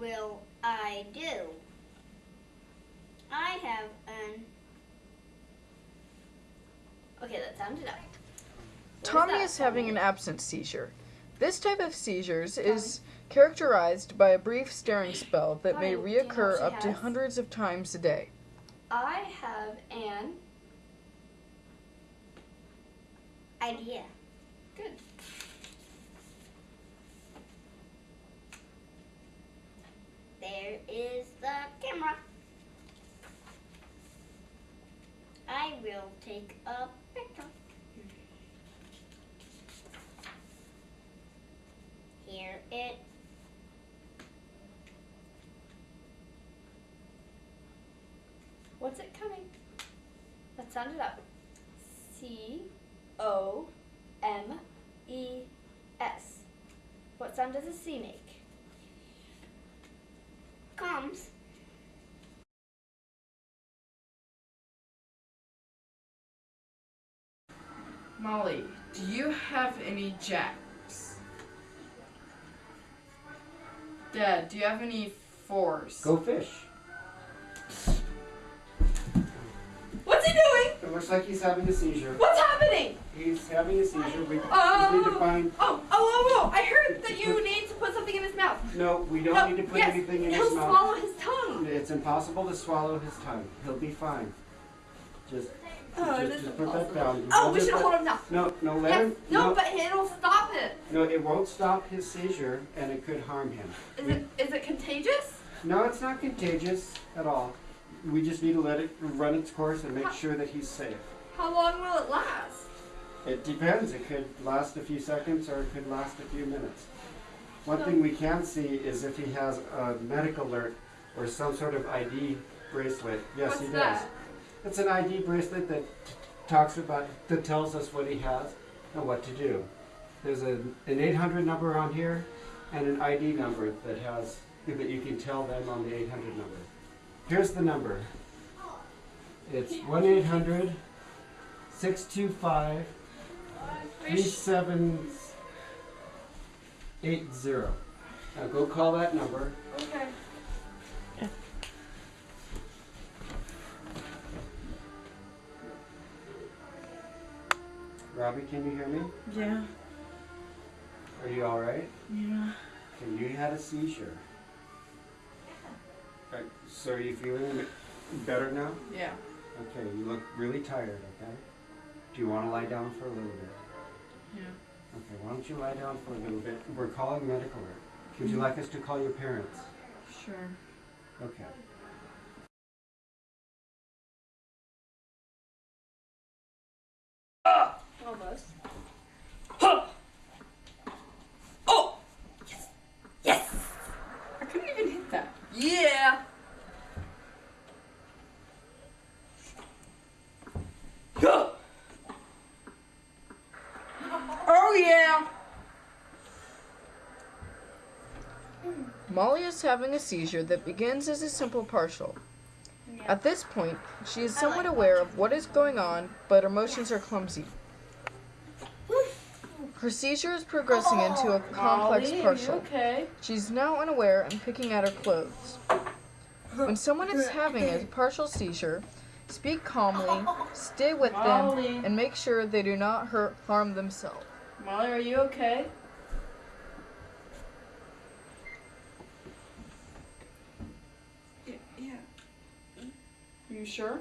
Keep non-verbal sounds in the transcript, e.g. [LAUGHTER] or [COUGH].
will I do? I have an. Okay, that sounded up. What Tommy is having an absence seizure. This type of seizures is characterized by a brief staring spell that may Tommy, do you know what reoccur up to hundreds of times a day. I have an idea. Good. Is the camera. I will take a picture. Here it. What's it coming? Let's sound it up. C O M E S. What sound does a C make? Molly, do you have any jacks? Dad, do you have any fours? Go fish. What's he doing? It looks like he's having a seizure. What's happening? He's having a seizure. We Oh. need to find. Oh, oh, oh, oh! I heard that you need to put something in his mouth. No, we don't No, need to put yes, anything in his mouth. he'll swallow his tongue. It's impossible to swallow his tongue. He'll be fine. Just, Oh, just, just put that down. Oh, we should hold him now. No, no, let Yes. him. No, but it'll stop it. no, it won't stop his seizure, and it could harm him. Is We- it is it contagious? No, it's not contagious at all. We just need to let it run its course and make How- sure that he's safe. How long will it last? It depends. It could last a few seconds or it could last a few minutes. One thing we can see is if he has a medical alert or some sort of ID bracelet. Yes, What's he does. that? It's an ID bracelet that talks about, that tells us what he has and what to do. There's a, an 800 number on here and an ID number that has, that you can tell them on the 800 number. Here's the number. It's 1 800 625 Are you sh- 3780. Now go call that number. okay. Robbie, can you hear me? Yeah, Are you alright? yeah. Okay, you had a seizure. Right, so are you feeling better now? Yeah. Okay, you look really tired, okay? Do you want to lie down for a little bit? Yeah. Okay, why don't you lie down for a little bit? We're calling medical alert. Would you mm-hmm. like us to call your parents? Sure. Okay. Almost. Oh! Yes! Yes! I couldn't even hit that. Yeah! [LAUGHS] Oh yeah! Molly is having a seizure that begins as a simple partial. At this point, she is somewhat aware of what is going on, but her motions are clumsy. [LAUGHS] Her seizure is progressing into a oh, complex Molly, partial. okay? She's now unaware and picking at her clothes. When someone is [LAUGHS] having a partial seizure, speak calmly, stay with them, and make sure they do not hurt, harm themselves. Molly, are you okay? Yeah. yeah. You sure?